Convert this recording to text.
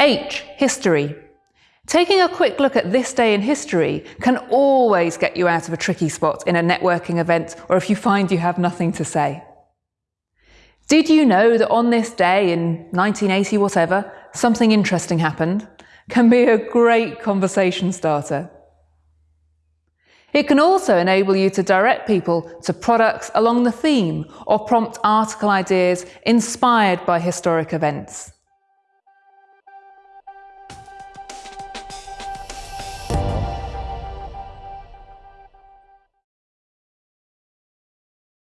H. History. Taking a quick look at this day in history can always get you out of a tricky spot in a networking event or if you find you have nothing to say. Did you know that on this day in 1980 whatever, something interesting happened? Can be a great conversation starter. It can also enable you to direct people to products along the theme or prompt article ideas inspired by historic events.